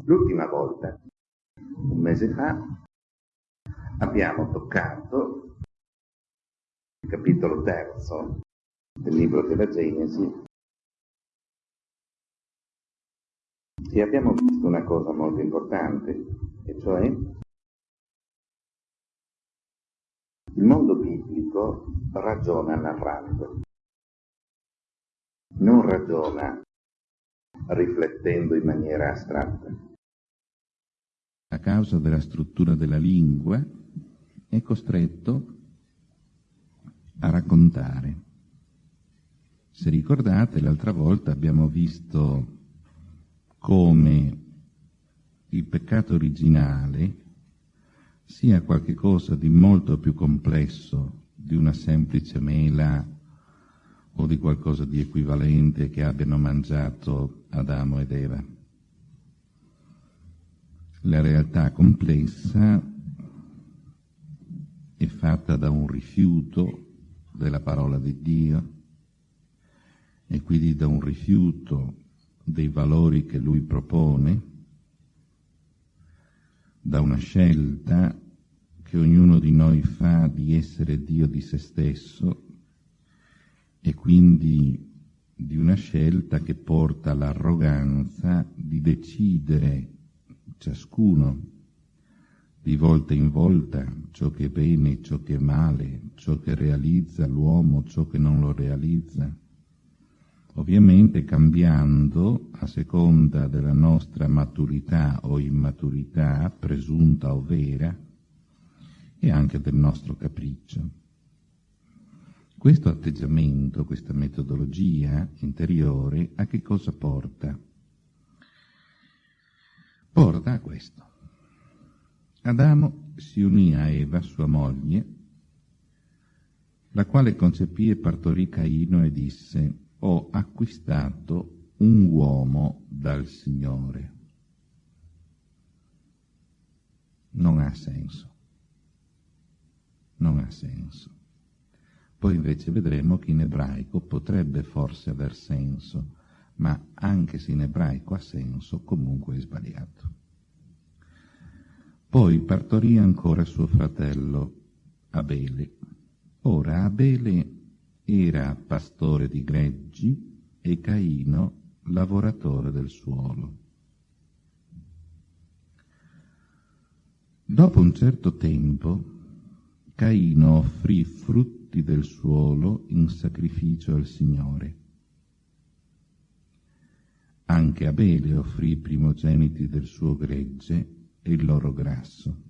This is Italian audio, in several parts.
L'ultima volta, un mese fa, abbiamo toccato il capitolo terzo del libro della Genesi. E abbiamo visto una cosa molto importante, e cioè il mondo biblico ragiona narrando, non ragiona riflettendo in maniera astratta. A causa della struttura della lingua è costretto a raccontare. Se ricordate, l'altra volta abbiamo visto come il peccato originale sia qualcosa di molto più complesso di una semplice mela o di qualcosa di equivalente che abbiano mangiato Adamo ed Eva. La realtà complessa è fatta da un rifiuto della parola di Dio e quindi da un rifiuto dei valori che lui propone, da una scelta che ognuno di noi fa di essere Dio di se stesso e quindi di una scelta che porta all'arroganza di decidere ciascuno di volta in volta ciò che è bene, ciò che è male, ciò che realizza l'uomo, ciò che non lo realizza ovviamente cambiando a seconda della nostra maturità o immaturità, presunta o vera, e anche del nostro capriccio. Questo atteggiamento, questa metodologia interiore, a che cosa porta? Porta a questo. Adamo si unì a Eva, sua moglie, la quale concepì e partorì Caino e disse ho acquistato un uomo dal Signore. Non ha senso. Non ha senso. Poi invece vedremo che in ebraico potrebbe forse aver senso, ma anche se in ebraico ha senso, comunque è sbagliato. Poi partorì ancora suo fratello Abele. Ora Abele era pastore di greggi e Caino lavoratore del suolo. Dopo un certo tempo, Caino offrì frutti del suolo in sacrificio al Signore. Anche Abele offrì i primogeniti del suo gregge e il loro grasso.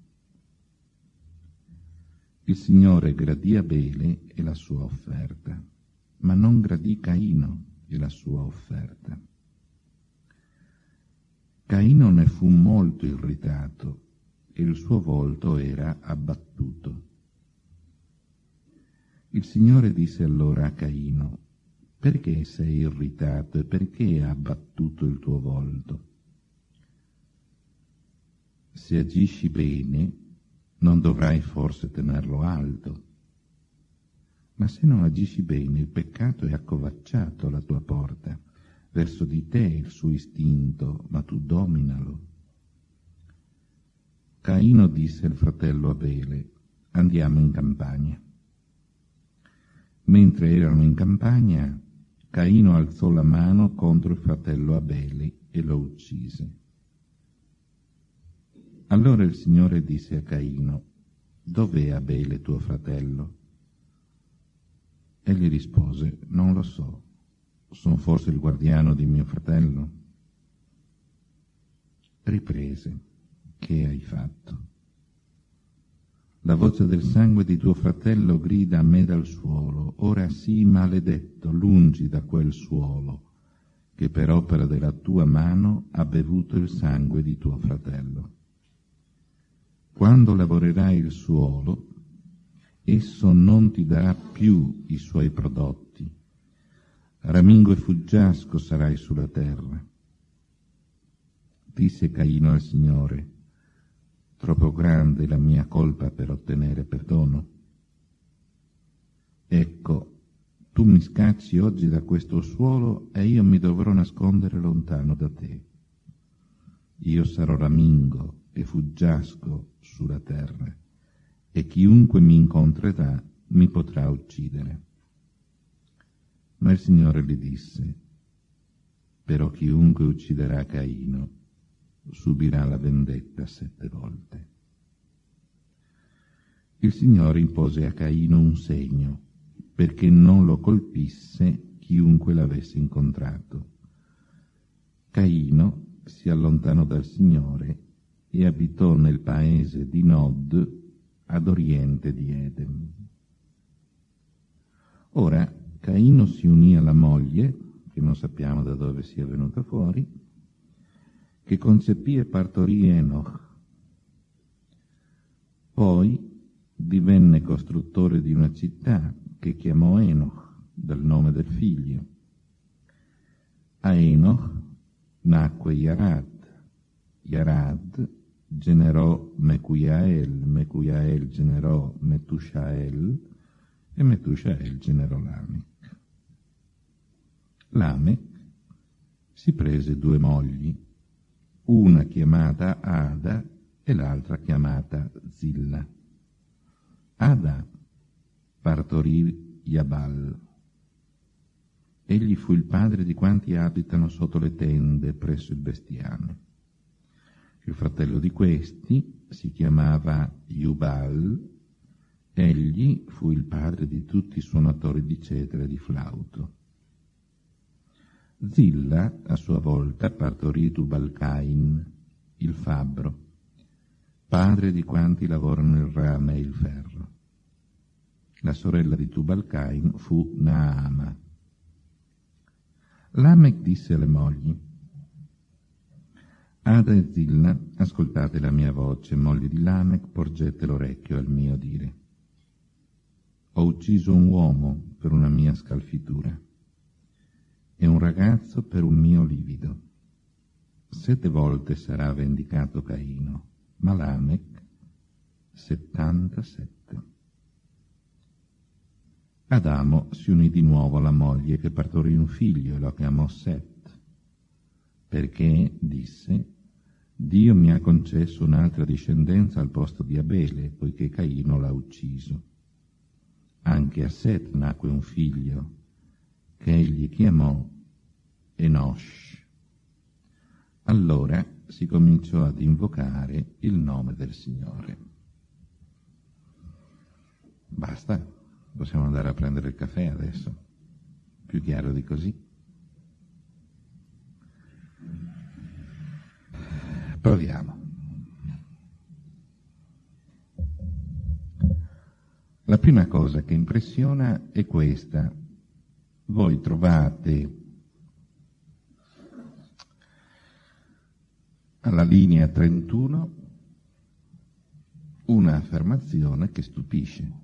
Il Signore gradì Abele e la sua offerta, ma non gradì Caino e la sua offerta. Caino ne fu molto irritato e il suo volto era abbattuto. Il Signore disse allora a Caino, perché sei irritato e perché ha abbattuto il tuo volto? Se agisci bene, non dovrai forse tenerlo alto. Ma se non agisci bene, il peccato è accovacciato alla tua porta, verso di te il suo istinto, ma tu dominalo. Caino disse al fratello Abele, andiamo in campagna. Mentre erano in campagna, Caino alzò la mano contro il fratello Abele e lo uccise. Allora il Signore disse a Caino, dov'è Abele tuo fratello? Egli rispose, non lo so, sono forse il guardiano di mio fratello? Riprese, che hai fatto? La voce del sangue di tuo fratello grida a me dal suolo, ora sii maledetto, lungi da quel suolo, che per opera della tua mano ha bevuto il sangue di tuo fratello. Quando lavorerai il suolo, esso non ti darà più i suoi prodotti. Ramingo e fuggiasco sarai sulla terra. Disse Caino al Signore, troppo grande la mia colpa per ottenere perdono. Ecco, tu mi scacci oggi da questo suolo e io mi dovrò nascondere lontano da te. io sarò ramingo e fuggiasco sulla terra, e chiunque mi incontrerà mi potrà uccidere. Ma il Signore gli disse, però chiunque ucciderà Caino subirà la vendetta sette volte. Il Signore impose a Caino un segno perché non lo colpisse chiunque l'avesse incontrato. Caino si allontanò dal Signore e abitò nel paese di Nod ad oriente di Edem. Ora Caino si unì alla moglie, che non sappiamo da dove sia venuta fuori, che concepì e partorì Enoch. Poi divenne costruttore di una città che chiamò Enoch dal nome del figlio. A Enoch nacque Yarad. Yarad generò Mecuiael, Mecuiael generò Metushael e Metushael generò Lamech. Lamech si prese due mogli, una chiamata Ada e l'altra chiamata Zilla. Ada partorì Yabal. Egli fu il padre di quanti abitano sotto le tende presso il bestiame. Il fratello di questi si chiamava Yubal, egli fu il padre di tutti i suonatori di cetra e di flauto. Zilla, a sua volta, partorì Tubalcain, il fabbro, padre di quanti lavorano il rame e il ferro. La sorella di Tubalcain fu Naama. Lamech disse alle mogli, Ada e Zilla, ascoltate la mia voce, mogli di Lamech, porgete l'orecchio al mio dire. Ho ucciso un uomo per una mia scalfitura e un ragazzo per un mio livido. Sette volte sarà vendicato Caino, ma Lamech settantasette. Adamo si unì di nuovo alla moglie che partorì un figlio e lo chiamò Set, perché, disse, Dio mi ha concesso un'altra discendenza al posto di Abele, poiché Caino l'ha ucciso. Anche a Set nacque un figlio, che egli chiamò Enosh. Allora si cominciò ad invocare il nome del Signore. Basta, possiamo andare a prendere il caffè adesso. Più chiaro di così. Proviamo. La prima cosa che impressiona è questa. Voi trovate alla linea 31 un'affermazione che stupisce.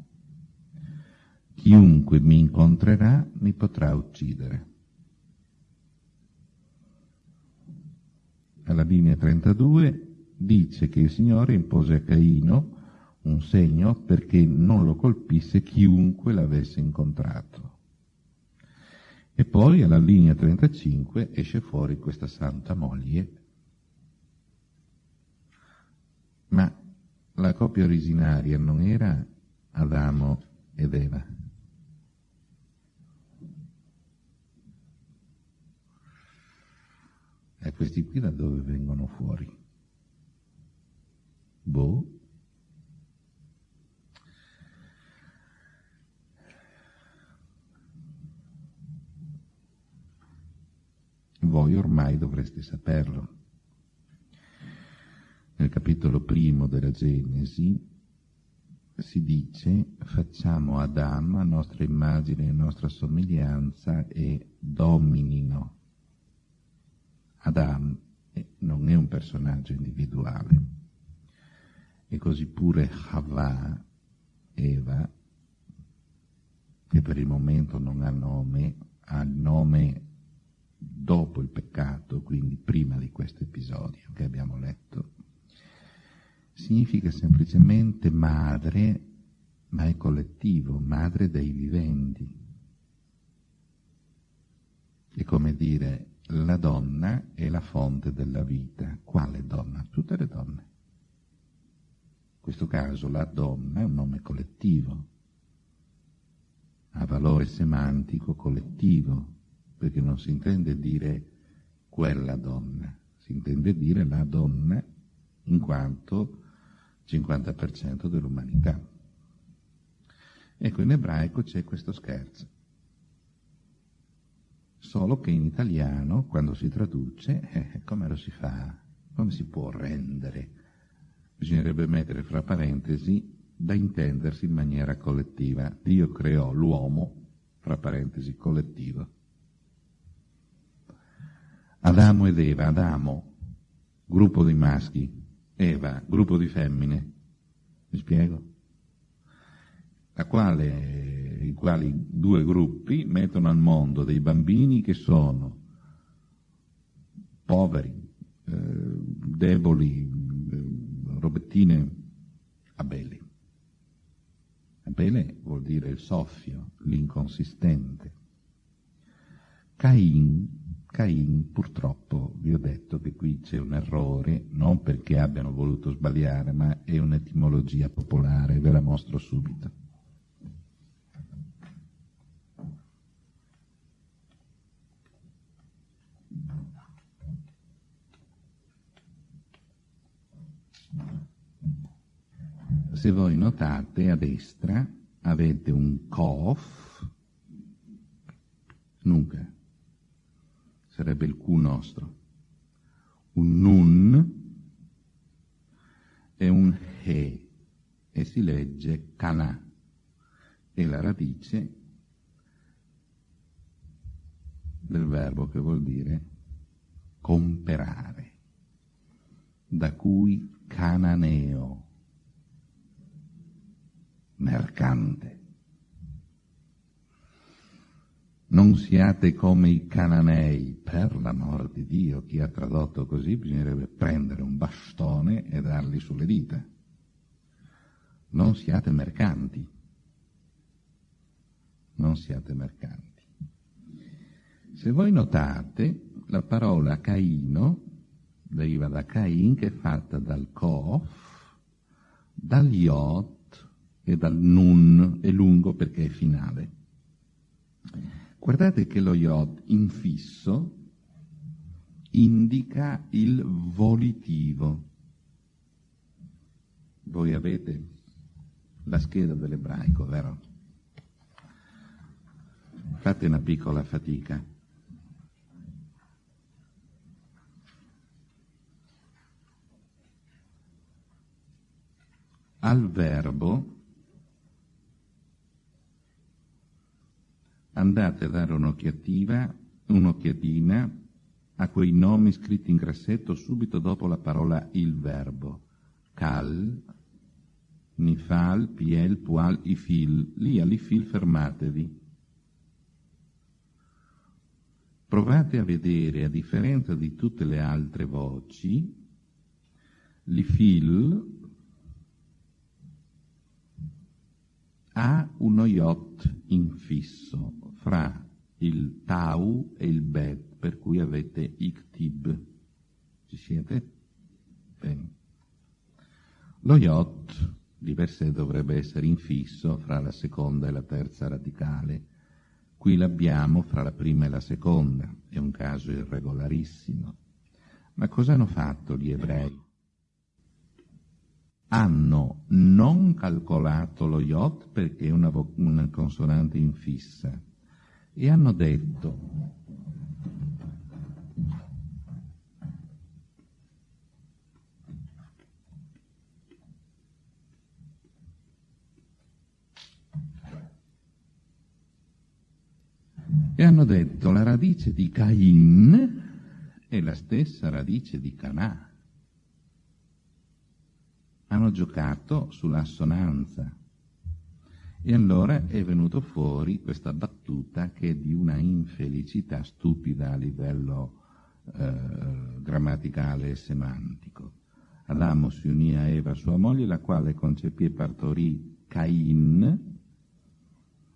Chiunque mi incontrerà mi potrà uccidere. Alla linea 32 dice che il Signore impose a Caino un segno perché non lo colpisse chiunque l'avesse incontrato. E poi alla linea 35 esce fuori questa santa moglie. Ma la coppia originaria non era Adamo ed Eva. E questi qui da dove vengono fuori? Boh. Voi ormai dovreste saperlo. Nel capitolo primo della Genesi si dice facciamo Adamo a nostra immagine e nostra somiglianza e dominino. Adam non è un personaggio individuale e così pure Havà, Eva, che per il momento non ha nome, ha il nome dopo il peccato, quindi prima di questo episodio che abbiamo letto, significa semplicemente madre, ma è collettivo, madre dei viventi. È come dire la donna è la fonte della vita. Quale donna? Tutte le donne. In questo caso la donna è un nome collettivo, ha valore semantico collettivo, perché non si intende dire quella donna, si intende dire la donna in quanto 50% dell'umanità. Ecco, in ebraico c'è questo scherzo. Solo che in italiano, quando si traduce, eh, come lo si fa? Come si può rendere? Bisognerebbe mettere fra parentesi da intendersi in maniera collettiva. Dio creò l'uomo, fra parentesi, collettivo. Adamo ed Eva, Adamo, gruppo di maschi, Eva, gruppo di femmine. Mi spiego? Quale, I quali due gruppi mettono al mondo dei bambini che sono poveri, eh, deboli, eh, robettine, Abele. Abele vuol dire il soffio, l'inconsistente. Cain Cain, purtroppo, vi ho detto che qui c'è un errore, non perché abbiano voluto sbagliare, ma è un'etimologia popolare, ve la mostro subito. Se voi notate a destra avete un kof, nuca, sarebbe il Q nostro, un Nun e un He, e si legge Kana, e la radice del verbo che vuol dire comperare, da cui cananeo, mercante. Non siate come i cananei, per l'amor di Dio, chi ha tradotto così bisognerebbe prendere un bastone e dargli sulle dita. Non siate mercanti. Non siate mercanti. Se voi notate, la parola Caino deriva da Cain, che è fatta dal Kof, dal Yot e dal Nun, è lungo perché è finale. Guardate che lo Yod infisso indica il volitivo. Voi avete la scheda dell'ebraico, vero? Fate una piccola fatica. Al verbo andate a dare un'occhiatina, un'occhiatina a quei nomi scritti in grassetto subito dopo la parola il verbo. Cal, Nifal, Piel, Pual, Ifil. Lì all'Ifil fermatevi. Provate a vedere, a differenza di tutte le altre voci, l'Ifil ha uno yacht infisso fra il tau e il bet, per cui avete iktib. Ci siete? Bene. Lo yacht di per sé dovrebbe essere infisso fra la seconda e la terza radicale. Qui l'abbiamo fra la prima e la seconda, è un caso irregolarissimo. Ma cosa hanno fatto gli ebrei? hanno non calcolato lo yacht perché è una, una consonante infissa e hanno detto e hanno detto la radice di Cain è la stessa radice di Canà hanno giocato sull'assonanza. E allora è venuto fuori questa battuta che è di una infelicità stupida a livello eh, grammaticale e semantico. Adamo si unì a Eva, sua moglie, la quale concepì e partorì Cain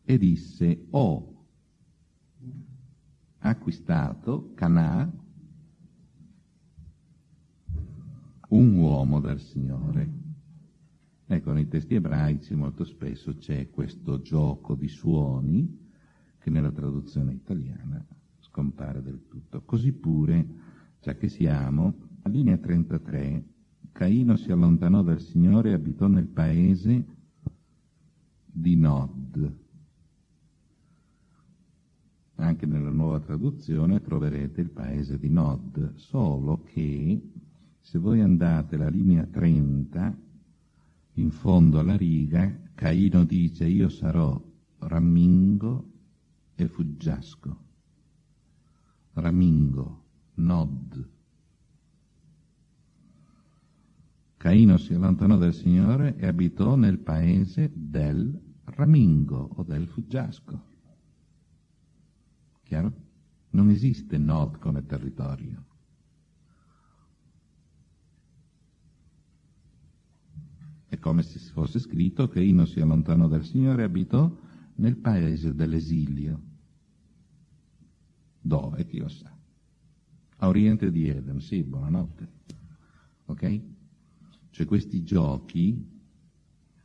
e disse, oh, acquistato Canà, un uomo dal Signore. Ecco, nei testi ebraici molto spesso c'è questo gioco di suoni che nella traduzione italiana scompare del tutto. Così pure, già che siamo, a linea 33, Caino si allontanò dal Signore e abitò nel paese di Nod. Anche nella nuova traduzione troverete il paese di Nod, solo che se voi andate alla linea 30, in fondo alla riga, Caino dice io sarò rammingo e fuggiasco. Ramingo, Nod. Caino si allontanò dal Signore e abitò nel paese del Ramingo o del Fuggiasco. Chiaro? Non esiste Nod come territorio. Come se fosse scritto che Ino si allontanò dal Signore e abitò nel paese dell'esilio. Dove? Chi lo sa? A oriente di Eden, sì, buonanotte. Ok? Cioè questi giochi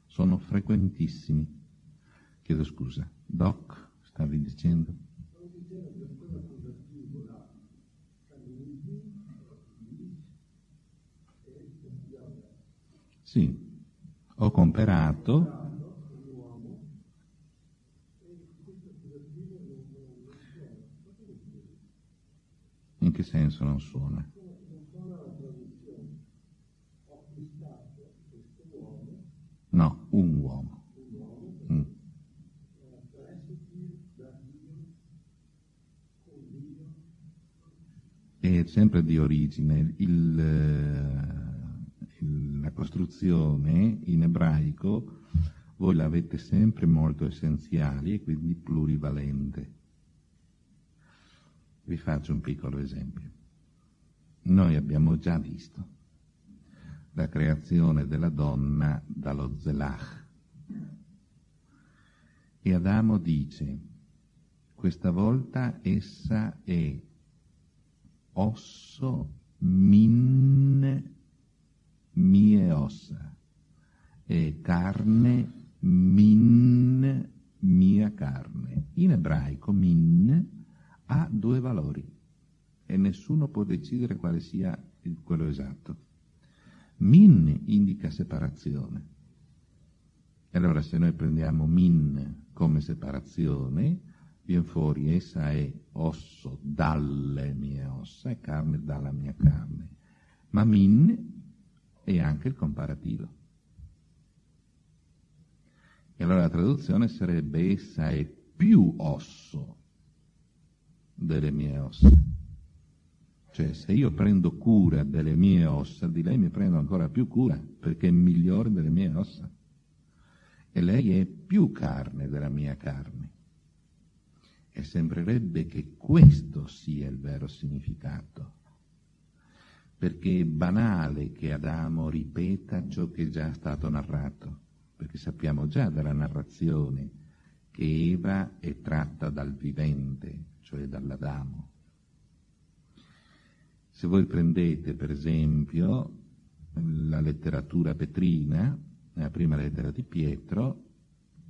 sono frequentissimi. Chiedo scusa. Doc, stavi dicendo? Sì, ho comperato In che senso non suona? No, un uomo. Mm. È sempre di origine. Il, la costruzione in ebraico voi l'avete sempre molto essenziale e quindi plurivalente. Vi faccio un piccolo esempio. Noi abbiamo già visto la creazione della donna dallo Zelach. E Adamo dice, questa volta essa è osso min mie ossa e carne min mia carne. In ebraico min ha due valori e nessuno può decidere quale sia quello esatto. Min indica separazione. E allora se noi prendiamo min come separazione, viene fuori essa è osso dalle mie ossa e carne dalla mia carne. Ma min è anche il comparativo. E allora la traduzione sarebbe essa è più osso delle mie ossa. Cioè, se io prendo cura delle mie ossa, di lei mi prendo ancora più cura, perché è migliore delle mie ossa. E lei è più carne della mia carne. E sembrerebbe che questo sia il vero significato. Perché è banale che Adamo ripeta ciò che è già stato narrato, perché sappiamo già dalla narrazione che Eva è tratta dal vivente, cioè dall'Adamo se voi prendete per esempio la letteratura petrina, la prima lettera di Pietro,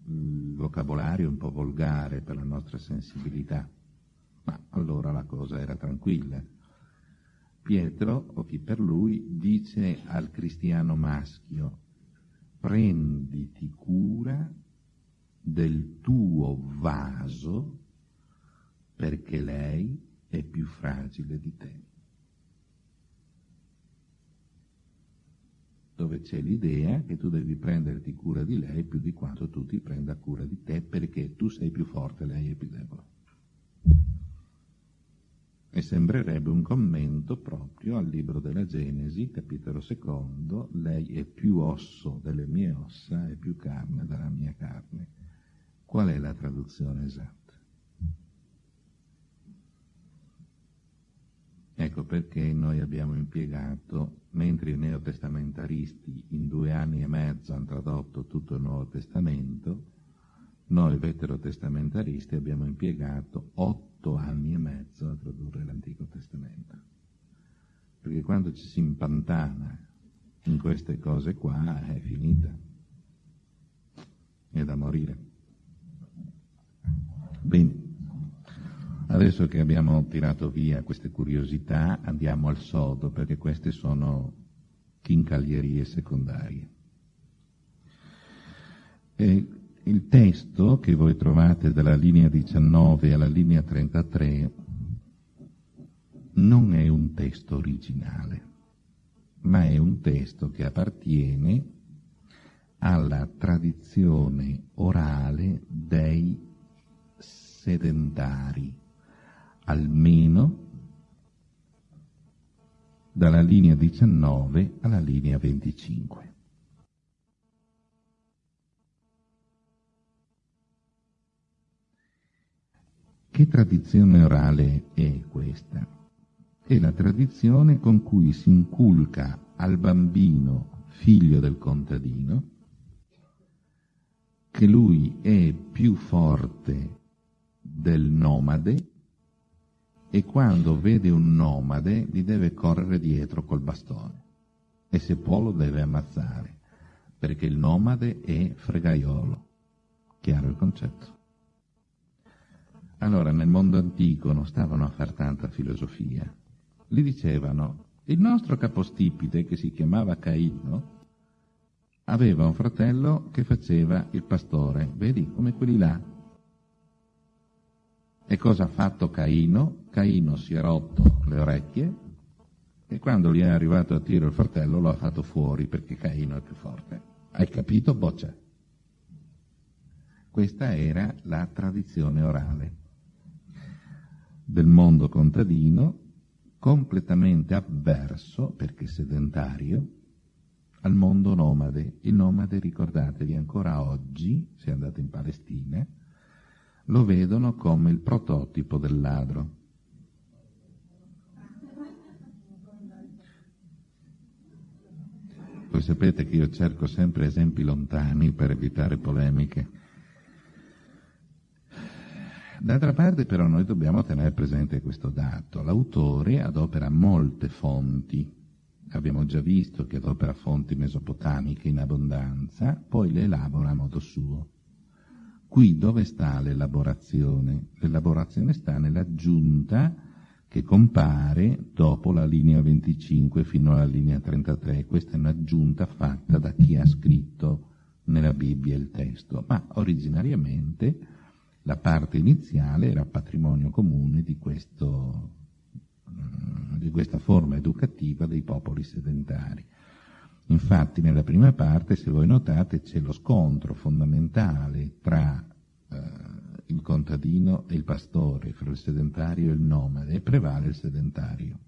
il vocabolario è un po' volgare per la nostra sensibilità, ma allora la cosa era tranquilla. Pietro, o chi per lui, dice al cristiano maschio, prenditi cura del tuo vaso perché lei è più fragile di te. dove c'è l'idea che tu devi prenderti cura di lei più di quanto tu ti prenda cura di te perché tu sei più forte lei è più debole. E sembrerebbe un commento proprio al libro della Genesi, capitolo secondo, lei è più osso delle mie ossa e più carne della mia carne. Qual è la traduzione esatta? Ecco perché noi abbiamo impiegato, mentre i neotestamentaristi in due anni e mezzo hanno tradotto tutto il Nuovo Testamento, noi veterotestamentaristi abbiamo impiegato otto anni e mezzo a tradurre l'Antico Testamento. Perché quando ci si impantana in queste cose qua è finita. È da morire. Bene. Adesso che abbiamo tirato via queste curiosità, andiamo al sodo, perché queste sono chincaglierie secondarie. E il testo che voi trovate dalla linea 19 alla linea 33 non è un testo originale, ma è un testo che appartiene alla tradizione orale dei sedentari almeno dalla linea 19 alla linea 25. Che tradizione orale è questa? È la tradizione con cui si inculca al bambino, figlio del contadino, che lui è più forte del nomade e quando vede un nomade gli deve correre dietro col bastone e se può lo deve ammazzare perché il nomade è fregaiolo. Chiaro il concetto? Allora nel mondo antico non stavano a far tanta filosofia. Gli dicevano il nostro capostipite che si chiamava Caino aveva un fratello che faceva il pastore, vedi come quelli là, e cosa ha fatto Caino? Caino si è rotto le orecchie e quando gli è arrivato a tiro il fratello lo ha fatto fuori perché Caino è più forte. Hai capito, boccia? Questa era la tradizione orale del mondo contadino completamente avverso, perché sedentario, al mondo nomade. Il nomade, ricordatevi, ancora oggi, se andate in Palestina, lo vedono come il prototipo del ladro. Voi sapete che io cerco sempre esempi lontani per evitare polemiche. D'altra parte però noi dobbiamo tenere presente questo dato. L'autore adopera molte fonti, abbiamo già visto che adopera fonti mesopotamiche in abbondanza, poi le elabora a modo suo. Qui dove sta l'elaborazione? L'elaborazione sta nell'aggiunta che compare dopo la linea 25 fino alla linea 33. Questa è un'aggiunta fatta da chi ha scritto nella Bibbia il testo, ma originariamente la parte iniziale era patrimonio comune di, questo, di questa forma educativa dei popoli sedentari. Infatti nella prima parte, se voi notate, c'è lo scontro fondamentale tra eh, il contadino e il pastore, fra il sedentario e il nomade, e prevale il sedentario.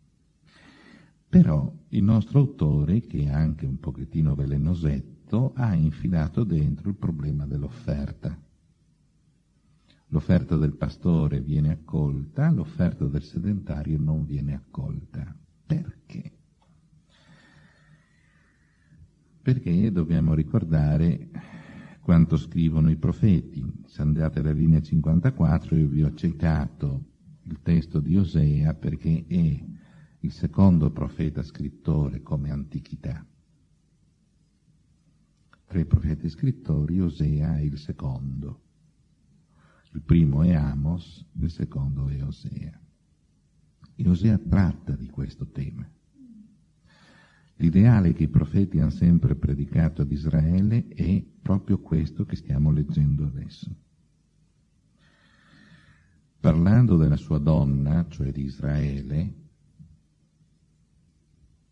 Però il nostro autore, che è anche un pochettino velenosetto, ha infilato dentro il problema dell'offerta. L'offerta del pastore viene accolta, l'offerta del sedentario non viene accolta. Perché? perché dobbiamo ricordare quanto scrivono i profeti. Se andate alla linea 54 io vi ho citato il testo di Osea perché è il secondo profeta scrittore come antichità. Tra i profeti scrittori Osea è il secondo. Il primo è Amos, il secondo è Osea. E Osea tratta di questo tema. L'ideale che i profeti hanno sempre predicato ad Israele è proprio questo che stiamo leggendo adesso. Parlando della sua donna, cioè di Israele,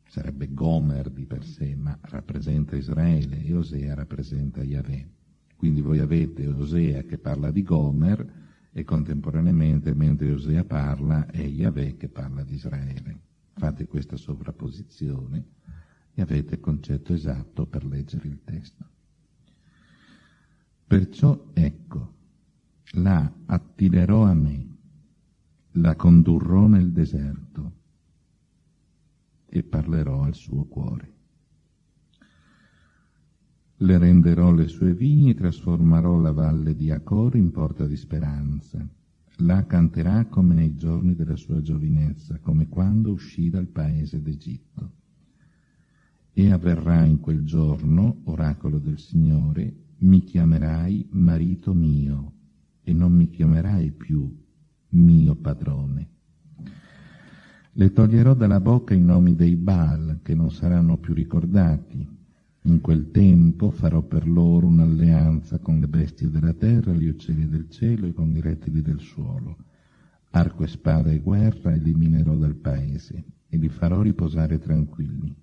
sarebbe Gomer di per sé, ma rappresenta Israele e Osea rappresenta Yahweh. Quindi voi avete Osea che parla di Gomer e contemporaneamente, mentre Osea parla, è Yahweh che parla di Israele. Fate questa sovrapposizione e avete il concetto esatto per leggere il testo. Perciò ecco, la attirerò a me, la condurrò nel deserto e parlerò al suo cuore. Le renderò le sue vigne, trasformerò la valle di Acor in porta di speranza, la canterà come nei giorni della sua giovinezza, come quando uscì dal paese d'Egitto. E avverrà in quel giorno, oracolo del Signore, mi chiamerai marito mio e non mi chiamerai più mio padrone. Le toglierò dalla bocca i nomi dei Baal, che non saranno più ricordati. In quel tempo farò per loro un'alleanza con le bestie della terra, gli uccelli del cielo e con i rettili del suolo. Arco e spada e guerra eliminerò dal paese e li farò riposare tranquilli.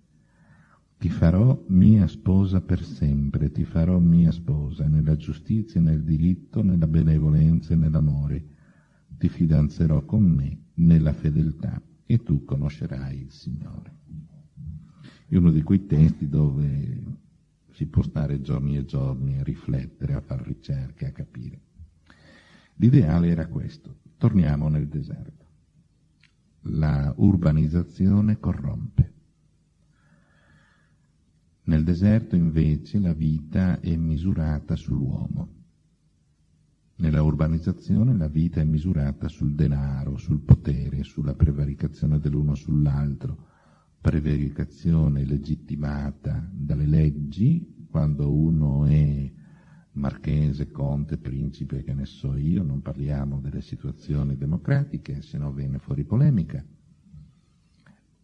Ti farò mia sposa per sempre, ti farò mia sposa nella giustizia, nel diritto, nella benevolenza e nell'amore. Ti fidanzerò con me nella fedeltà e tu conoscerai il Signore. È uno di quei testi dove si può stare giorni e giorni a riflettere, a fare ricerche, a capire. L'ideale era questo. Torniamo nel deserto. La urbanizzazione corrompe. Nel deserto invece la vita è misurata sull'uomo. Nella urbanizzazione la vita è misurata sul denaro, sul potere, sulla prevaricazione dell'uno sull'altro, prevaricazione legittimata dalle leggi, quando uno è marchese, conte, principe, che ne so io, non parliamo delle situazioni democratiche, se no viene fuori polemica,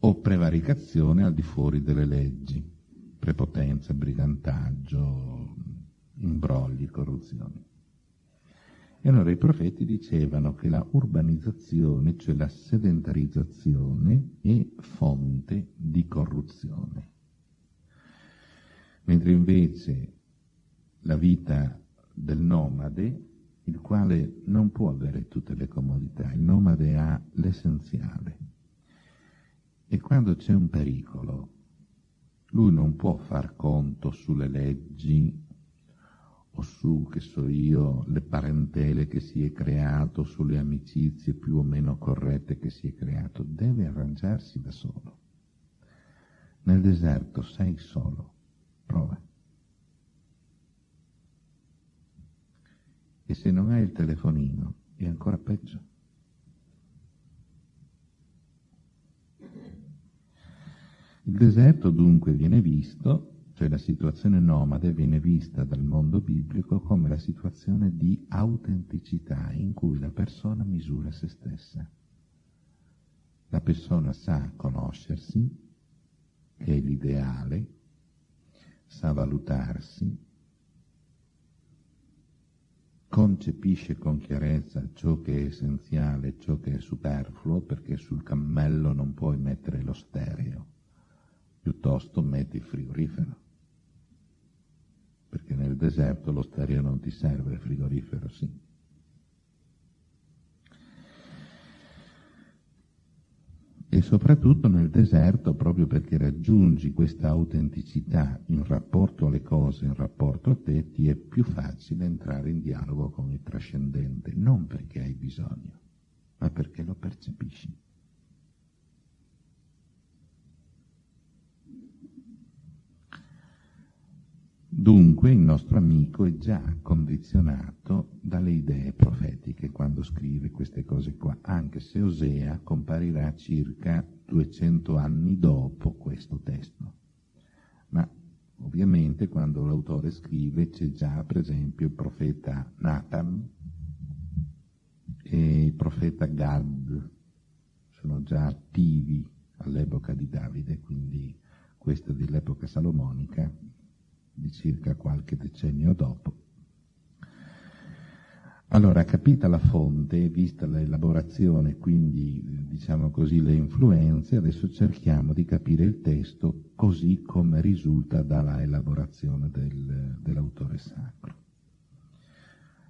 o prevaricazione al di fuori delle leggi, prepotenza, brigantaggio, imbrogli, corruzione. E allora i profeti dicevano che la urbanizzazione, cioè la sedentarizzazione, è fonte di corruzione. Mentre invece la vita del nomade, il quale non può avere tutte le comodità, il nomade ha l'essenziale. E quando c'è un pericolo, lui non può far conto sulle leggi o su, che so io, le parentele che si è creato, sulle amicizie più o meno corrette che si è creato, deve arrangiarsi da solo. Nel deserto sei solo, prova. E se non hai il telefonino è ancora peggio. Il deserto dunque viene visto cioè la situazione nomade viene vista dal mondo biblico come la situazione di autenticità in cui la persona misura se stessa. La persona sa conoscersi, che è l'ideale, sa valutarsi, concepisce con chiarezza ciò che è essenziale, ciò che è superfluo, perché sul cammello non puoi mettere lo stereo, piuttosto metti il frigorifero perché nel deserto lo stereo non ti serve, il frigorifero sì. E soprattutto nel deserto, proprio perché raggiungi questa autenticità in rapporto alle cose, in rapporto a te, ti è più facile entrare in dialogo con il trascendente, non perché hai bisogno, ma perché lo percepisci. Dunque il nostro amico è già condizionato dalle idee profetiche quando scrive queste cose qua, anche se Osea comparirà circa 200 anni dopo questo testo. Ma ovviamente quando l'autore scrive c'è già per esempio il profeta Nathan e il profeta Gad, sono già attivi all'epoca di Davide, quindi questo dell'epoca salomonica di circa qualche decennio dopo. Allora, capita la fonte, vista l'elaborazione, quindi diciamo così le influenze, adesso cerchiamo di capire il testo così come risulta dalla elaborazione del, dell'autore sacro.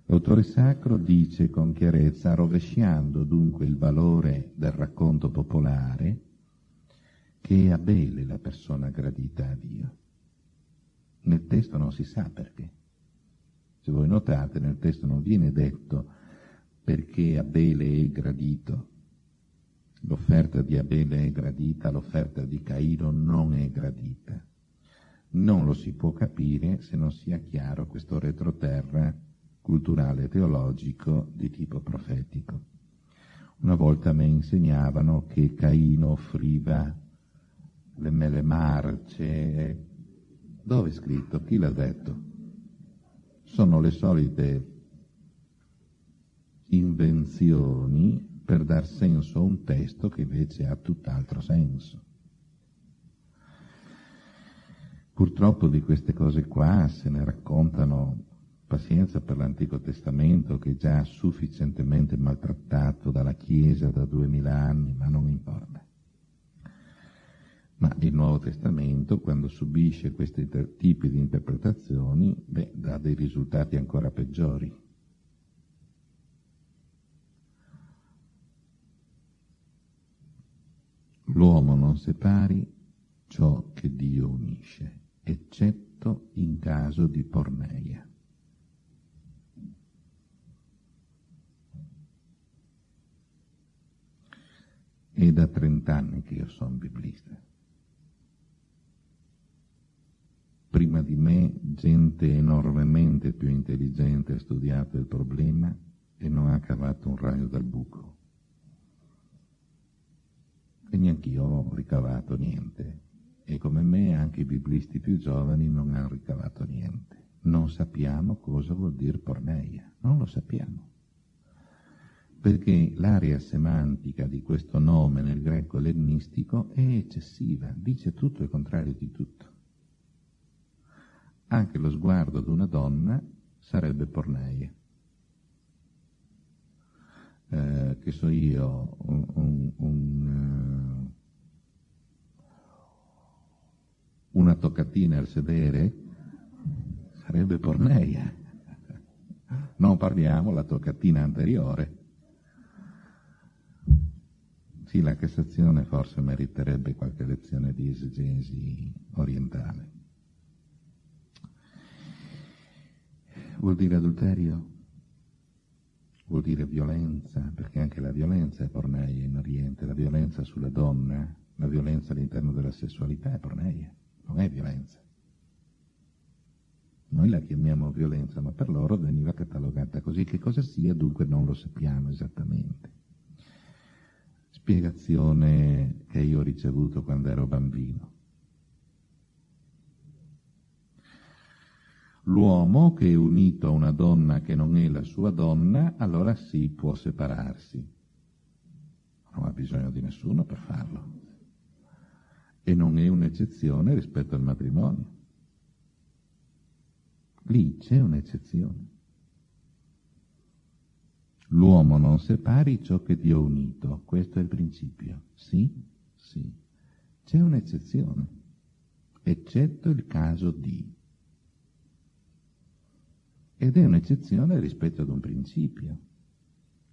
L'autore sacro dice con chiarezza, rovesciando dunque il valore del racconto popolare, che è Abele la persona gradita a Dio. Nel testo non si sa perché. Se voi notate, nel testo non viene detto perché Abele è gradito. L'offerta di Abele è gradita, l'offerta di Cairo non è gradita. Non lo si può capire se non sia chiaro questo retroterra culturale teologico di tipo profetico. Una volta mi insegnavano che Caino offriva le mele marce. Dove è scritto? Chi l'ha detto? Sono le solite invenzioni per dar senso a un testo che invece ha tutt'altro senso. Purtroppo di queste cose qua se ne raccontano pazienza per l'Antico Testamento che è già sufficientemente maltrattato dalla Chiesa da duemila anni, ma non importa. Ma il Nuovo Testamento, quando subisce questi tipi di interpretazioni, beh, dà dei risultati ancora peggiori. L'uomo non separi ciò che Dio unisce, eccetto in caso di porneia. È da trent'anni che io sono biblista. Prima di me gente enormemente più intelligente ha studiato il problema e non ha cavato un raio dal buco. E neanch'io ho ricavato niente. E come me anche i biblisti più giovani non hanno ricavato niente. Non sappiamo cosa vuol dire porneia, non lo sappiamo perché l'area semantica di questo nome nel greco ellenistico è eccessiva, dice tutto il contrario di tutto. Anche lo sguardo ad una donna sarebbe porneia. Eh, che so io, un, un, un, uh, una toccatina al sedere sarebbe porneia. Non parliamo la toccatina anteriore sì, la Cassazione forse meriterebbe qualche lezione di esegesi orientale. Vuol dire adulterio? Vuol dire violenza, perché anche la violenza è porneia in Oriente, la violenza sulla donna, la violenza all'interno della sessualità è porneia, non è violenza. Noi la chiamiamo violenza, ma per loro veniva catalogata così. Che cosa sia dunque non lo sappiamo esattamente spiegazione che io ho ricevuto quando ero bambino. L'uomo che è unito a una donna che non è la sua donna, allora sì può separarsi. Non ha bisogno di nessuno per farlo. E non è un'eccezione rispetto al matrimonio. Lì c'è un'eccezione. L'uomo non separi ciò che Dio ha unito, questo è il principio. Sì, sì. C'è un'eccezione, eccetto il caso di. Ed è un'eccezione rispetto ad un principio.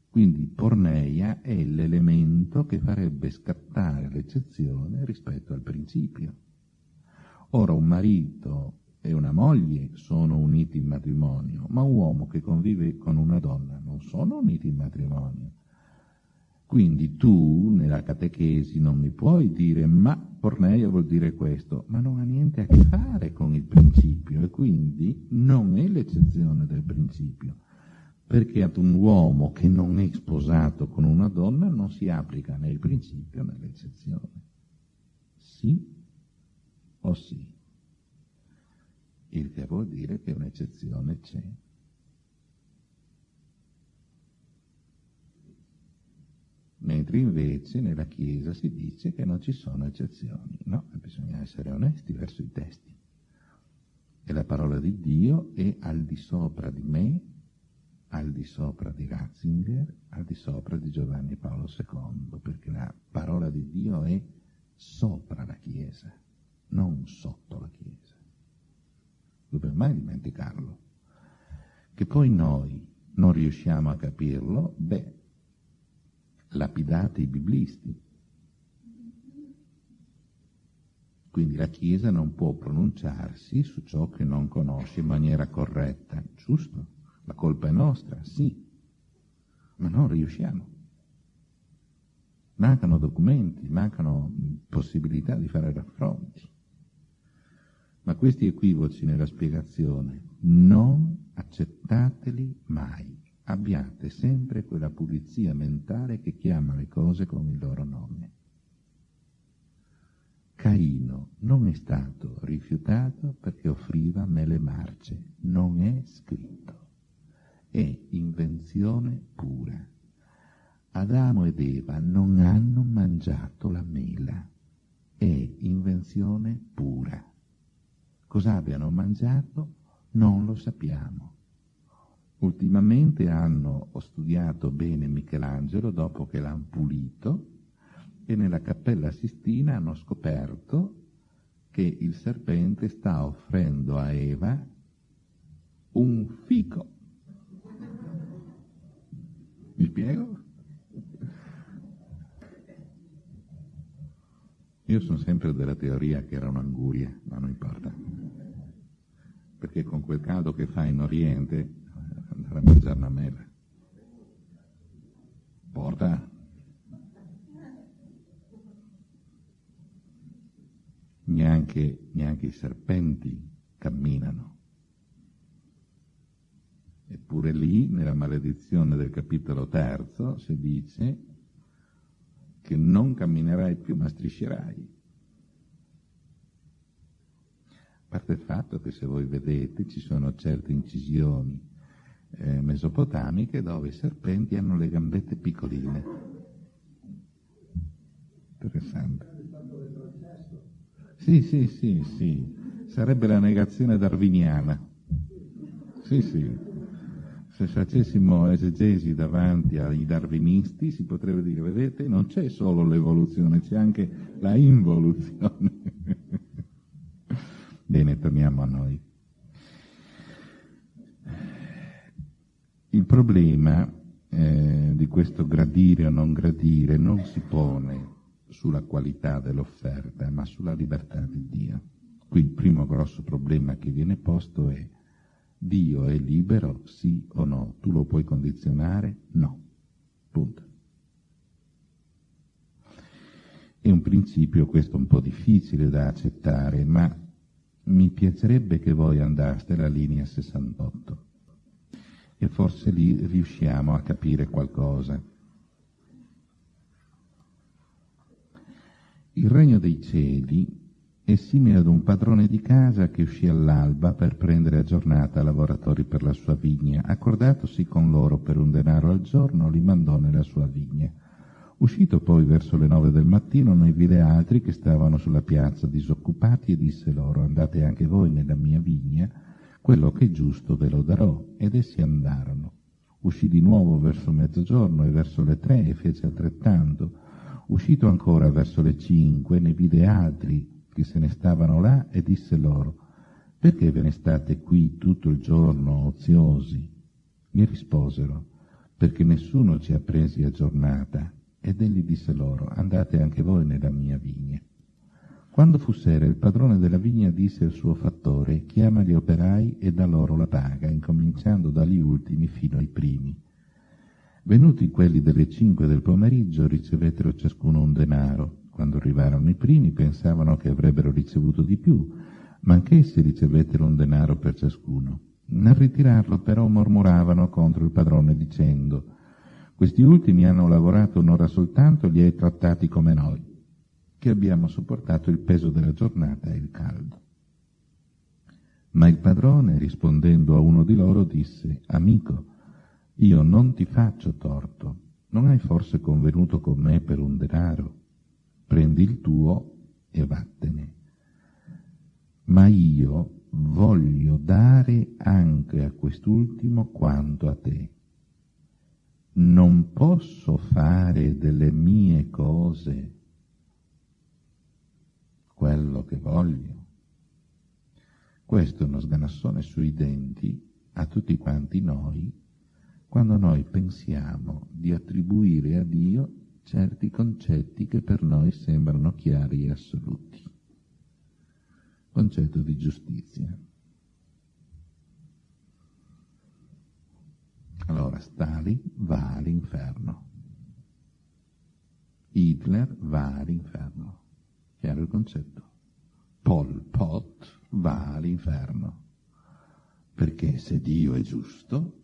Quindi porneia è l'elemento che farebbe scattare l'eccezione rispetto al principio. Ora un marito e una moglie sono uniti in matrimonio, ma un uomo che convive con una donna non sono uniti in matrimonio. Quindi tu nella catechesi non mi puoi dire ma porneia vuol dire questo, ma non ha niente a che fare con il principio e quindi non è l'eccezione del principio, perché ad un uomo che non è sposato con una donna non si applica né il principio né l'eccezione. Sì o sì? il che vuol dire che un'eccezione c'è. Mentre invece nella Chiesa si dice che non ci sono eccezioni. No, bisogna essere onesti verso i testi. E la parola di Dio è al di sopra di me, al di sopra di Ratzinger, al di sopra di Giovanni Paolo II, perché la parola di Dio è sopra la Chiesa, non sotto la Chiesa dobbiamo mai dimenticarlo. Che poi noi non riusciamo a capirlo, beh, lapidate i biblisti. Quindi la Chiesa non può pronunciarsi su ciò che non conosce in maniera corretta, giusto? La colpa è nostra, sì, ma non riusciamo. Mancano documenti, mancano possibilità di fare raffronti. Ma questi equivoci nella spiegazione non accettateli mai. Abbiate sempre quella pulizia mentale che chiama le cose con il loro nome. Caino non è stato rifiutato perché offriva mele marce, non è scritto. È invenzione pura. Adamo ed Eva non hanno mangiato la mela, è invenzione pura. Cosa abbiano mangiato non lo sappiamo. Ultimamente hanno studiato bene Michelangelo dopo che l'hanno pulito e nella Cappella Sistina hanno scoperto che il serpente sta offrendo a Eva un fico. Mi spiego? Io sono sempre della teoria che era un'anguria, ma non importa. Perché con quel caldo che fa in Oriente andare a mangiare una mela. Porta. Neanche, neanche i serpenti camminano. Eppure lì, nella maledizione del capitolo terzo, si dice che non camminerai più ma striscerai. A parte il fatto che se voi vedete ci sono certe incisioni eh, mesopotamiche dove i serpenti hanno le gambette piccoline. Interessante. Sì, sì, sì, sì. Sarebbe la negazione darwiniana. Sì, sì se facessimo esegesi davanti ai darwinisti si potrebbe dire, vedete, non c'è solo l'evoluzione, c'è anche la involuzione. Bene, torniamo a noi. Il problema eh, di questo gradire o non gradire non si pone sulla qualità dell'offerta, ma sulla libertà di Dio. Qui il primo grosso problema che viene posto è Dio è libero, sì o no? Tu lo puoi condizionare? No. Punto. È un principio questo un po' difficile da accettare, ma mi piacerebbe che voi andaste alla linea 68 e forse lì riusciamo a capire qualcosa. Il regno dei cieli è simile ad un padrone di casa che uscì all'alba per prendere a giornata lavoratori per la sua vigna. Accordatosi con loro per un denaro al giorno, li mandò nella sua vigna. Uscito poi verso le nove del mattino, ne vide altri che stavano sulla piazza disoccupati e disse loro, andate anche voi nella mia vigna, quello che è giusto ve lo darò. Ed essi andarono. Uscì di nuovo verso mezzogiorno e verso le tre e fece altrettanto. Uscito ancora verso le cinque, ne vide altri che se ne stavano là e disse loro, perché ve ne state qui tutto il giorno oziosi? Mi risposero, perché nessuno ci ha presi a giornata. Ed egli disse loro, andate anche voi nella mia vigna. Quando fu sera, il padrone della vigna disse al suo fattore, chiama gli operai e dà loro la paga, incominciando dagli ultimi fino ai primi. Venuti quelli delle cinque del pomeriggio, ricevettero ciascuno un denaro, quando arrivarono i primi pensavano che avrebbero ricevuto di più, ma anch'essi ricevettero un denaro per ciascuno. Nel ritirarlo però mormoravano contro il padrone dicendo questi ultimi hanno lavorato un'ora soltanto e li hai trattati come noi, che abbiamo sopportato il peso della giornata e il caldo. Ma il padrone, rispondendo a uno di loro, disse, Amico, io non ti faccio torto, non hai forse convenuto con me per un denaro? prendi il tuo e vattene. Ma io voglio dare anche a quest'ultimo quanto a te. Non posso fare delle mie cose quello che voglio. Questo è uno sganassone sui denti a tutti quanti noi quando noi pensiamo di attribuire a Dio certi concetti che per noi sembrano chiari e assoluti. Concetto di giustizia. Allora, Stalin va all'inferno. Hitler va all'inferno. Chiaro il concetto? Pol Pot va all'inferno. Perché se Dio è giusto,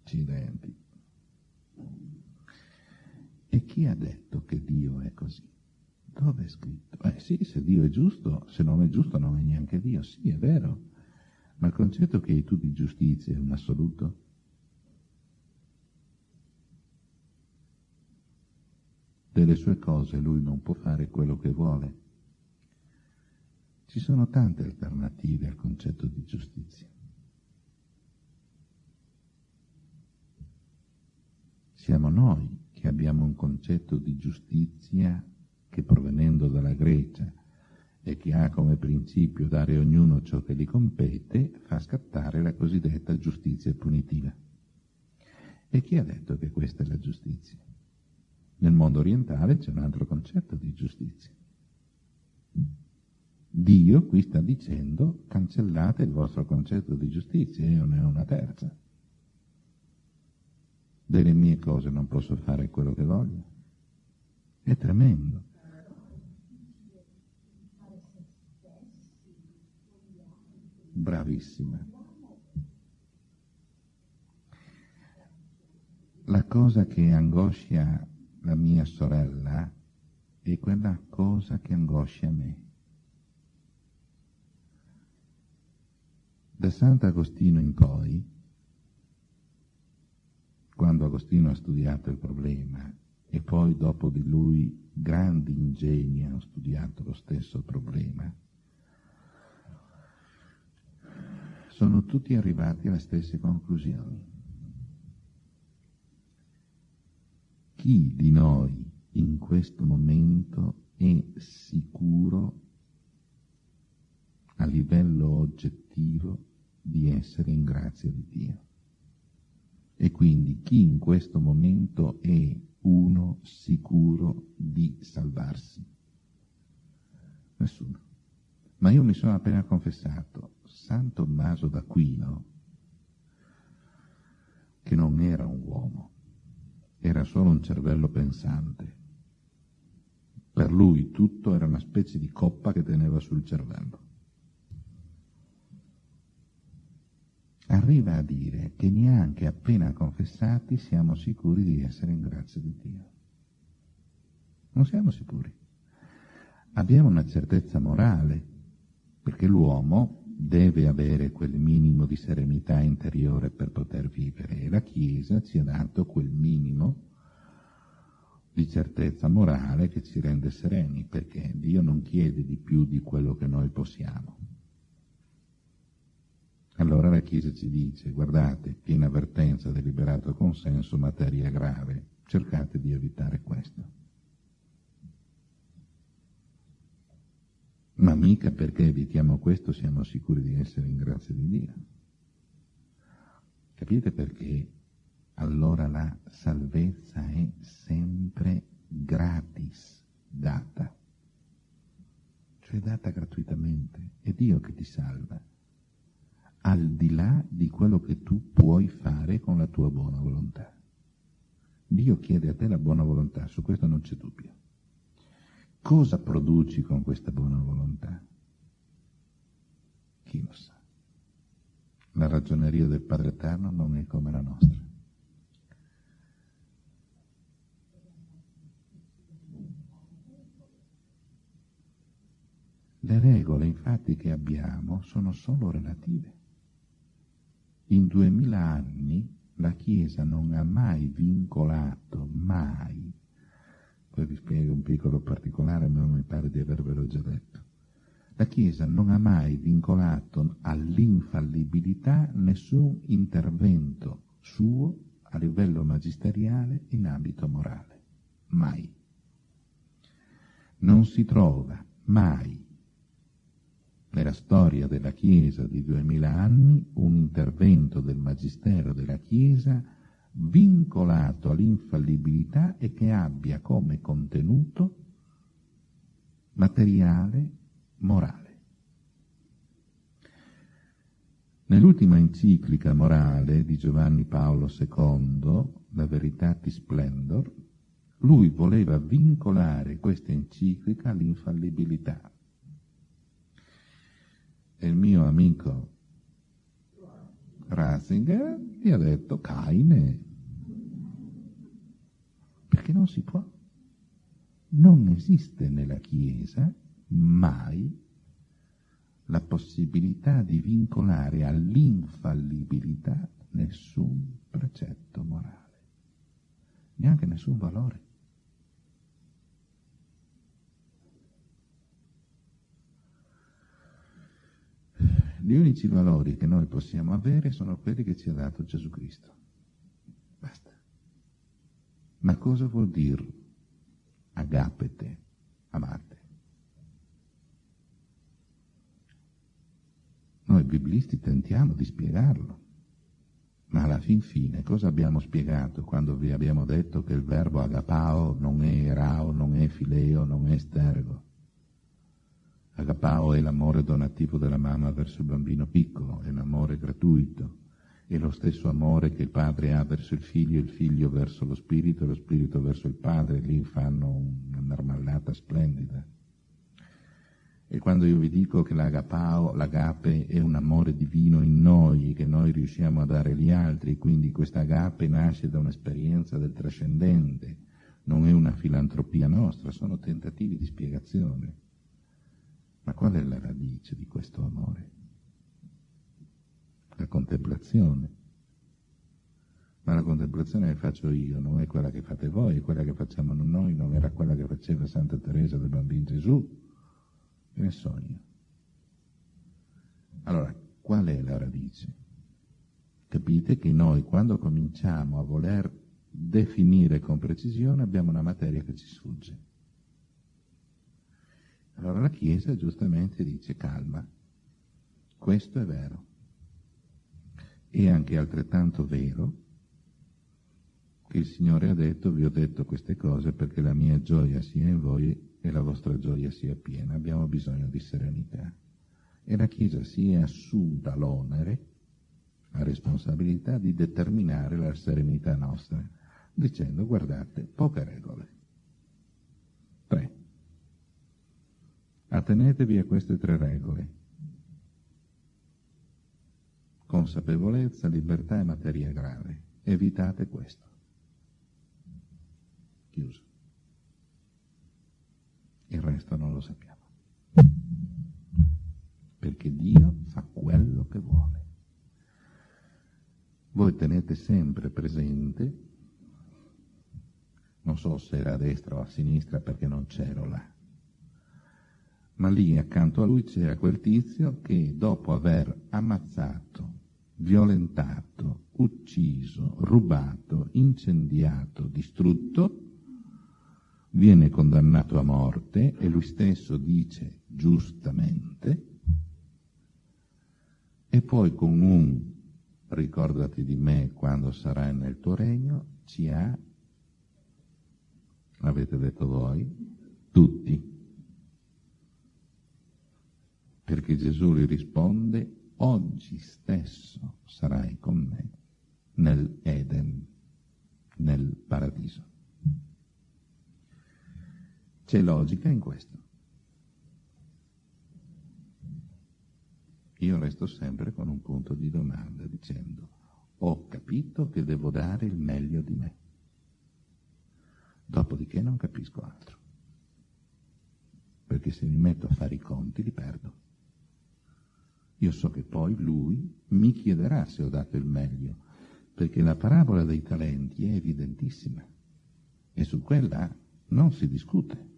accidenti. E chi ha detto che Dio è così? Dove è scritto? Eh sì, se Dio è giusto, se non è giusto non è neanche Dio. Sì, è vero. Ma il concetto che tu di giustizia è un assoluto? Delle sue cose lui non può fare quello che vuole. Ci sono tante alternative al concetto di giustizia. Siamo noi che abbiamo un concetto di giustizia che provenendo dalla Grecia e che ha come principio dare a ognuno ciò che gli compete, fa scattare la cosiddetta giustizia punitiva. E chi ha detto che questa è la giustizia? Nel mondo orientale c'è un altro concetto di giustizia. Dio qui sta dicendo cancellate il vostro concetto di giustizia, io ne ho una terza. Delle mie cose non posso fare quello che voglio. È tremendo. Bravissima. La cosa che angoscia la mia sorella è quella cosa che angoscia me. Da Sant'Agostino in poi, quando Agostino ha studiato il problema e poi dopo di lui grandi ingegni hanno studiato lo stesso problema, sono tutti arrivati alle stesse conclusioni. Chi di noi in questo momento è sicuro a livello oggettivo di essere in grazia di Dio? E quindi chi in questo momento è uno sicuro di salvarsi? Nessuno. Ma io mi sono appena confessato, San Tommaso d'Aquino, che non era un uomo, era solo un cervello pensante. Per lui tutto era una specie di coppa che teneva sul cervello. Arriva a dire che neanche appena confessati siamo sicuri di essere in grazia di Dio. Non siamo sicuri. Abbiamo una certezza morale, perché l'uomo deve avere quel minimo di serenità interiore per poter vivere e la Chiesa ci ha dato quel minimo di certezza morale che ci rende sereni, perché Dio non chiede di più di quello che noi possiamo. Allora la Chiesa ci dice, guardate, piena avvertenza, deliberato consenso, materia grave, cercate di evitare questo. Ma mica perché evitiamo questo siamo sicuri di essere in grazia di Dio. Capite perché allora la salvezza è sempre gratis data, cioè data gratuitamente. È Dio che ti salva, al di là di quello che tu puoi fare con la tua buona volontà. Dio chiede a te la buona volontà, su questo non c'è dubbio. Cosa produci con questa buona volontà? Chi lo sa? La ragioneria del Padre Eterno non è come la nostra. Le regole infatti che abbiamo sono solo relative. In duemila anni la Chiesa non ha mai vincolato, mai, poi vi spiego un piccolo particolare, ma mi pare di avervelo già detto. La Chiesa non ha mai vincolato all'infallibilità nessun intervento suo a livello magisteriale in ambito morale. Mai. Non si trova mai nella storia della Chiesa di duemila anni un intervento del Magistero della Chiesa vincolato all'infallibilità e che abbia come contenuto materiale morale. Nell'ultima enciclica morale di Giovanni Paolo II, La Veritatis Splendor, lui voleva vincolare questa enciclica all'infallibilità E il mio amico Ratzinger gli ha detto Caine, perché non si può. Non esiste nella Chiesa mai la possibilità di vincolare all'infallibilità nessun precetto morale, neanche nessun valore. Gli unici valori che noi possiamo avere sono quelli che ci ha dato Gesù Cristo. Basta. Ma cosa vuol dire agapete, amate? Noi biblisti tentiamo di spiegarlo, ma alla fin fine cosa abbiamo spiegato quando vi abbiamo detto che il verbo agapao non è erao, non è fileo, non è stergo? Agapao è l'amore donativo della mamma verso il bambino piccolo, è l'amore gratuito, è lo stesso amore che il padre ha verso il figlio, il figlio verso lo spirito e lo spirito verso il padre, lì fanno una marmellata splendida. E quando io vi dico che l'agapao, l'agape è un amore divino in noi, che noi riusciamo a dare agli altri, quindi questa agape nasce da un'esperienza del trascendente, non è una filantropia nostra, sono tentativi di spiegazione. Ma qual è la radice di questo amore? La contemplazione. Ma la contemplazione che faccio io non è quella che fate voi, è quella che facciamo noi, non era quella che faceva Santa Teresa del Bambino Gesù. Che ne so io? Allora, qual è la radice? Capite che noi quando cominciamo a voler definire con precisione abbiamo una materia che ci sfugge. Allora la Chiesa giustamente dice calma, questo è vero. È anche altrettanto vero che il Signore ha detto, vi ho detto queste cose perché la mia gioia sia in voi e la vostra gioia sia piena. Abbiamo bisogno di serenità. E la Chiesa si è assunta l'onere, la responsabilità di determinare la serenità nostra, dicendo guardate, poche regole. Tre. Attenetevi a queste tre regole. Consapevolezza, libertà e materia grave. Evitate questo. Chiuso. Il resto non lo sappiamo. Perché Dio fa quello che vuole. Voi tenete sempre presente, non so se era a destra o a sinistra perché non c'ero là, ma lì accanto a lui c'era quel tizio che dopo aver ammazzato, violentato, ucciso, rubato, incendiato, distrutto, viene condannato a morte e lui stesso dice giustamente, e poi con un ricordati di me quando sarai nel tuo regno, ci ha, avete detto voi, tutti perché Gesù gli risponde, oggi stesso sarai con me nel Eden, nel paradiso. C'è logica in questo. Io resto sempre con un punto di domanda dicendo, ho capito che devo dare il meglio di me, dopodiché non capisco altro, perché se mi metto a fare i conti li perdo. Io so che poi lui mi chiederà se ho dato il meglio, perché la parabola dei talenti è evidentissima e su quella non si discute.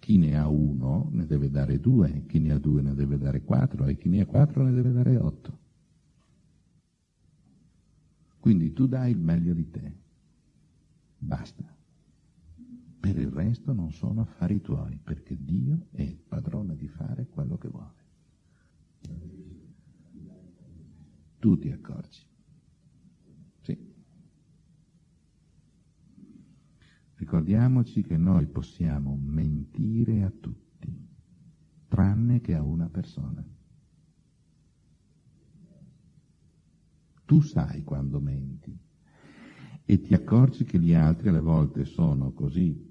Chi ne ha uno ne deve dare due, chi ne ha due ne deve dare quattro e chi ne ha quattro ne deve dare otto. Quindi tu dai il meglio di te. Basta. Per il resto non sono affari tuoi, perché Dio è padrone di fare quello che vuole. Tu ti accorgi. Sì. Ricordiamoci che noi possiamo mentire a tutti, tranne che a una persona. Tu sai quando menti e ti accorgi che gli altri alle volte sono così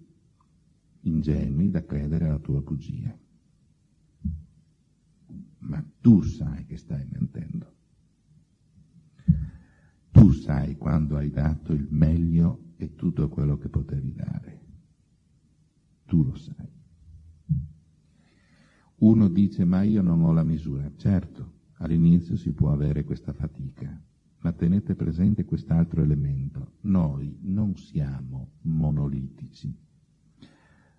ingenui da credere alla tua bugia. Tu sai che stai mentendo. Tu sai quando hai dato il meglio e tutto quello che potevi dare. Tu lo sai. Uno dice ma io non ho la misura. Certo, all'inizio si può avere questa fatica, ma tenete presente quest'altro elemento. Noi non siamo monolitici.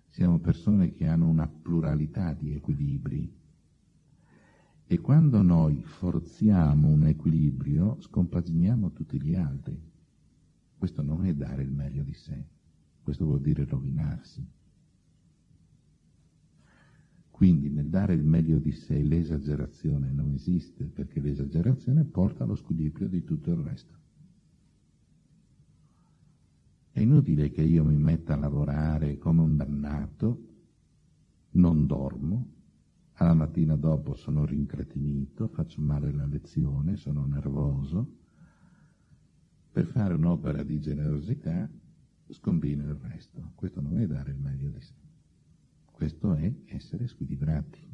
Siamo persone che hanno una pluralità di equilibri e quando noi forziamo un equilibrio scompaginiamo tutti gli altri. Questo non è dare il meglio di sé, questo vuol dire rovinarsi. Quindi nel dare il meglio di sé l'esagerazione non esiste perché l'esagerazione porta allo squilibrio di tutto il resto. È inutile che io mi metta a lavorare come un dannato, non dormo, alla mattina dopo sono rincretinito, faccio male la lezione, sono nervoso. Per fare un'opera di generosità scombino il resto. Questo non è dare il meglio di sé. Questo è essere squilibrati.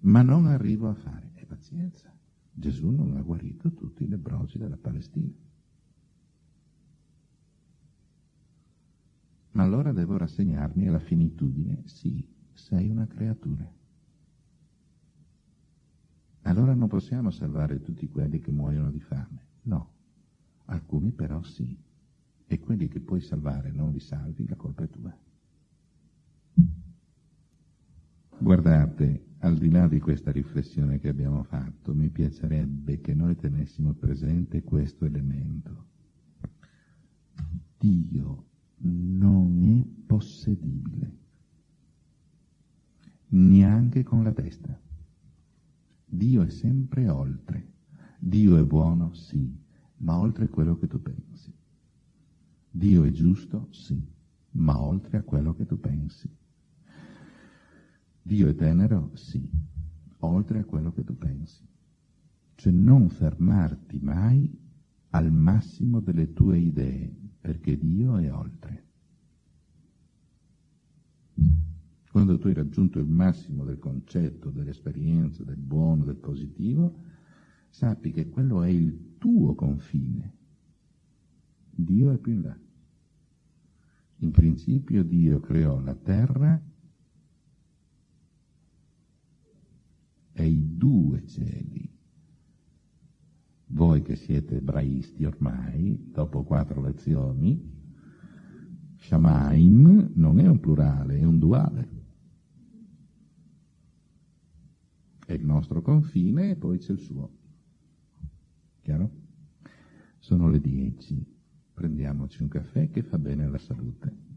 Ma non arrivo a fare. E pazienza. Gesù non ha guarito tutti i lebrosi della Palestina. Ma allora devo rassegnarmi alla finitudine? Sì, sei una creatura. Allora non possiamo salvare tutti quelli che muoiono di fame. No, alcuni però sì. E quelli che puoi salvare non li salvi, la colpa è tua. Guardate, al di là di questa riflessione che abbiamo fatto, mi piacerebbe che noi tenessimo presente questo elemento. Dio non è possedibile, neanche con la testa. Dio è sempre oltre. Dio è buono, sì, ma oltre quello che tu pensi. Dio è giusto, sì, ma oltre a quello che tu pensi. Dio è tenero, sì, oltre a quello che tu pensi. Cioè non fermarti mai al massimo delle tue idee, perché Dio è oltre. Quando tu hai raggiunto il massimo del concetto, dell'esperienza, del buono, del positivo, sappi che quello è il tuo confine. Dio è più in là. In principio Dio creò la terra e i due cieli. Voi che siete ebraisti ormai, dopo quattro lezioni, Shamaim non è un plurale, è un duale. È il nostro confine e poi c'è il suo. Chiaro? Sono le dieci. Prendiamoci un caffè che fa bene alla salute.